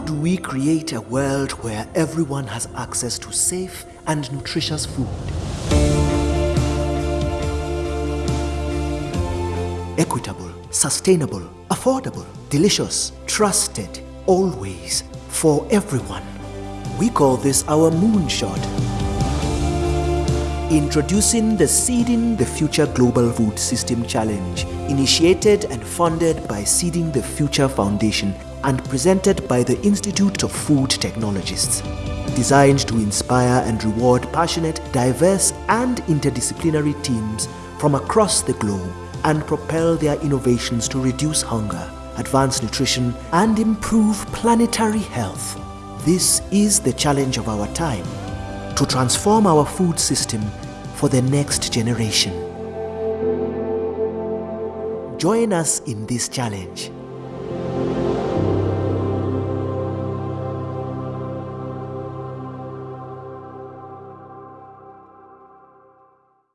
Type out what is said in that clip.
How do we create a world where everyone has access to safe and nutritious food? Equitable, sustainable, affordable, delicious, trusted, always, for everyone. We call this our moonshot. Introducing the Seeding the Future Global Food System Challenge, initiated and funded by Seeding the Future Foundation and presented by the Institute of Food Technologists. Designed to inspire and reward passionate, diverse and interdisciplinary teams from across the globe and propel their innovations to reduce hunger, advance nutrition and improve planetary health. This is the challenge of our time to transform our food system for the next generation. Join us in this challenge